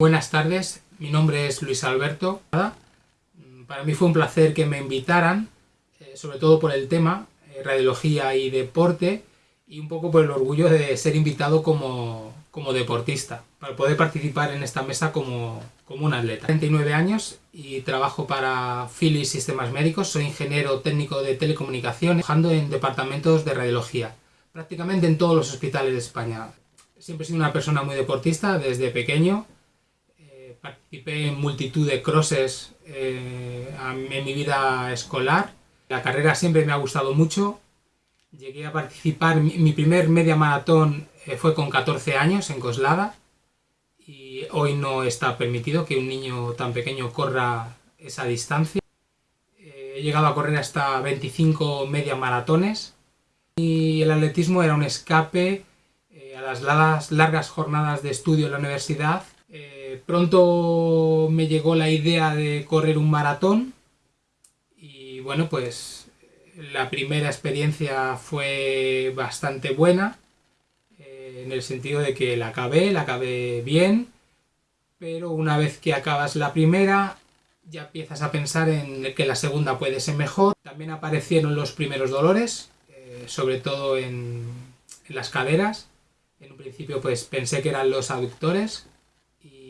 Buenas tardes, mi nombre es Luis Alberto. Para mí fue un placer que me invitaran, eh, sobre todo por el tema, eh, radiología y deporte, y un poco por el orgullo de ser invitado como, como deportista, para poder participar en esta mesa como, como un atleta. 39 años y trabajo para Philips Sistemas Médicos, soy ingeniero técnico de telecomunicaciones, trabajando en departamentos de radiología, prácticamente en todos los hospitales de España. Siempre he sido una persona muy deportista desde pequeño, participé en multitud de crosses eh, en mi vida escolar, la carrera siempre me ha gustado mucho, llegué a participar, mi, primer media maratón eh, fue con 14 años en Coslada, y hoy no está permitido que un niño tan pequeño corra esa distancia. Eh, he llegado a correr hasta 25 media maratones y el atletismo era un escape eh, a las largas, jornadas de estudio en la universidad. Eh, pronto me llegó la idea de correr un maratón y bueno pues la primera experiencia fue bastante buena en el sentido de que la acabé, la acabé bien, pero una vez que acabas la primera ya empiezas a pensar en que la segunda puede ser mejor. También aparecieron los primeros dolores, eh, sobre todo en, en, las caderas. En un principio pues pensé que eran los aductores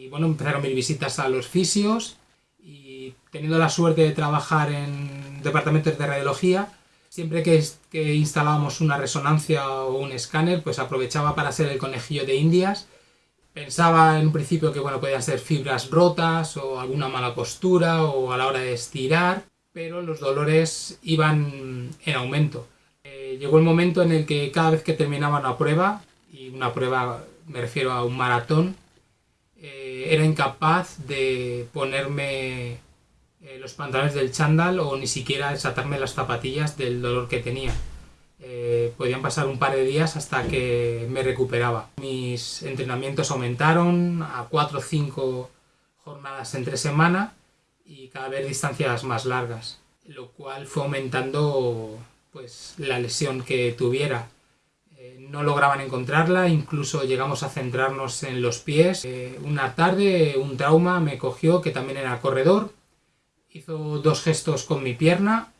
y bueno, empezaron mis visitas a los fisios y teniendo la suerte de trabajar en departamentos de radiología, Siempre que, instalábamos una resonancia o un escáner, pues aprovechaba para hacer el conejillo de indias. Pensaba en un principio que bueno, podían ser fibras rotas o alguna mala postura o a la hora de estirar, pero los dolores iban en aumento. Eh, llegó el momento en el que cada vez que terminaba una prueba, y una prueba me refiero a un maratón, era incapaz de ponerme eh, los pantalones del chándal o ni siquiera desatarme las zapatillas del dolor que tenía. Eh, podían pasar un par de días hasta que me recuperaba. Mis entrenamientos aumentaron a 4 o 5 jornadas entre semana y cada vez distancias más largas, lo cual fue aumentando pues, la lesión que tuviera. Eh, no lograban encontrarla, incluso llegamos a centrarnos en los pies. una tarde un trauma me cogió, que también era corredor, hizo dos gestos con mi pierna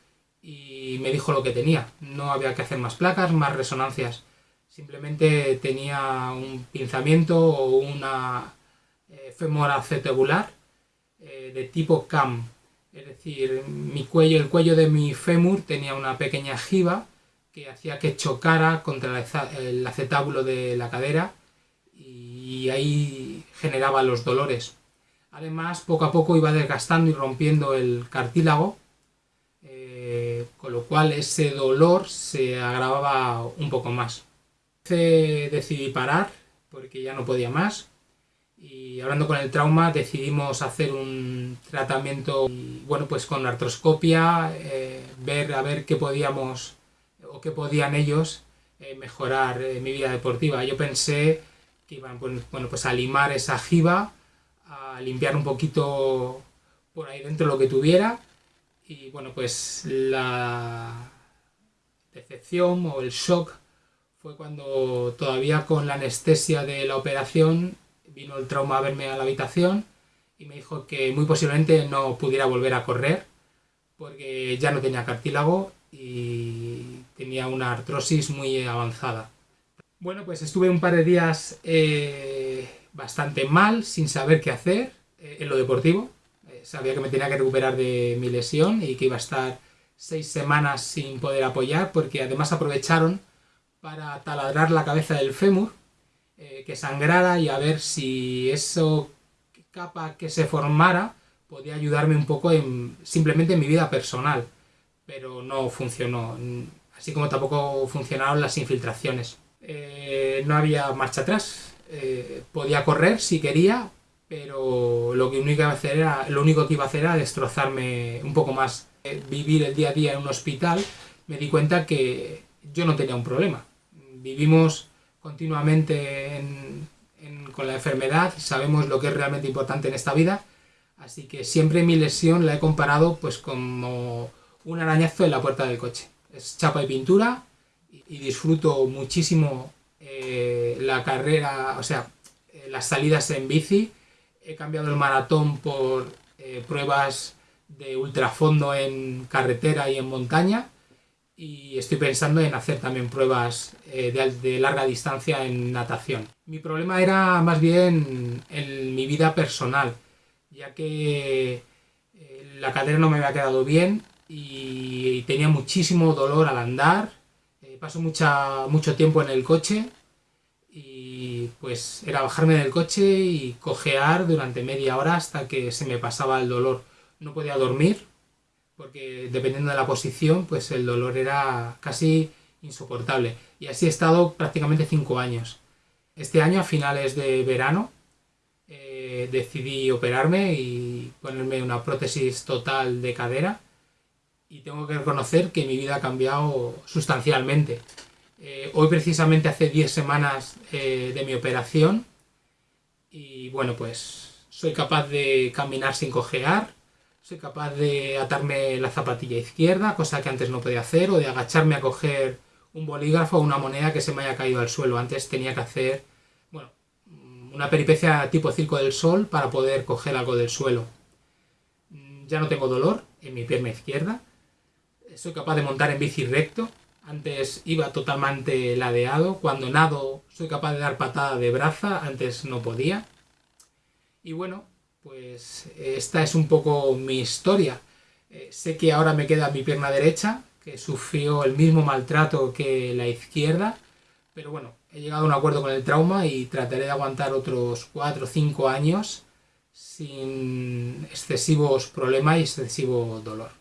y me dijo lo que tenía. No había que hacer más placas, más resonancias. Simplemente tenía un pinzamiento o una eh, femora acetebular eh, de tipo CAM. Es decir, mi cuello, el cuello de mi fémur tenía una pequeña jiba que hacía que chocara contra el acetábulo de la cadera y ahí generaba los dolores. Además, poco a poco iba desgastando y rompiendo el cartílago, eh, con lo cual ese dolor se agravaba un poco más. Decidí parar porque ya no podía más y hablando con el trauma decidimos hacer un tratamiento bueno pues con artroscopia eh, ver a ver qué podíamos o qué podían ellos eh, mejorar mi vida deportiva. Yo pensé que iban bueno pues a limar esa jiba a limpiar un poquito por ahí dentro lo que tuviera. Y bueno pues la decepción o el shock fue cuando todavía con la anestesia de la operación vino el trauma a verme a la habitación y me dijo que muy posiblemente no pudiera volver a correr porque ya no tenía cartílago y tenía una artrosis muy avanzada. Bueno, pues estuve un par de días eh, bastante mal, sin saber qué hacer eh, en lo deportivo. Eh, sabía que me tenía que recuperar de mi lesión y que iba a estar seis semanas sin poder apoyar, porque además aprovecharon para taladrar la cabeza del fémur, eh, que sangrara y a ver si eso capa que se formara podía ayudarme un poco en, simplemente en mi vida personal, pero no funcionó, así como tampoco funcionaron las infiltraciones. no había marcha atrás, eh, podía correr si quería, pero lo, que único que iba a hacer era destrozarme un poco más. Eh, vivir el día a día en un hospital, me di cuenta que yo no tenía un problema. Vivimos continuamente con la enfermedad, sabemos lo que es realmente importante en esta vida, así que siempre mi lesión la he comparado pues como un arañazo en la puerta del coche. Es chapa y pintura y disfruto muchísimo eh, la carrera, o sea, eh, las salidas en bici, he cambiado el maratón por eh, pruebas de ultrafondo en carretera y en montaña y estoy pensando en hacer también pruebas de, larga distancia en natación. Mi problema era más bien en mi vida personal, ya que la cadera no me había quedado bien y tenía muchísimo dolor al andar. Eh, paso mucha, mucho tiempo en el coche y pues era bajarme del coche y cojear durante media hora hasta que se me pasaba el dolor. No podía dormir porque dependiendo de la posición, pues el dolor era casi insoportable. Y así he estado prácticamente cinco años. Este año, a finales de verano, eh, decidí operarme y ponerme una prótesis total de cadera. Y tengo que reconocer que mi vida ha cambiado sustancialmente. Eh, hoy precisamente hace 10 semanas eh, de mi operación y bueno, pues soy capaz de caminar sin cojear, soy capaz de atarme la zapatilla izquierda, cosa que antes no podía hacer, o de agacharme a coger un bolígrafo o una moneda que se me haya caído al suelo. Antes tenía que hacer, bueno, una peripecia tipo circo del sol para poder coger algo del suelo. Ya no tengo dolor en mi pierna izquierda. Soy capaz de montar en bici recto. Antes iba totalmente ladeado. Cuando nado soy capaz de dar patada de braza. Antes no podía. Y bueno, pues esta es un poco mi historia. Eh, sé que ahora me queda mi pierna derecha, que sufrió el mismo maltrato que la izquierda, pero bueno, he llegado a un acuerdo con el trauma y trataré de aguantar otros 4 o 5 años sin excesivos problemas y excesivo dolor.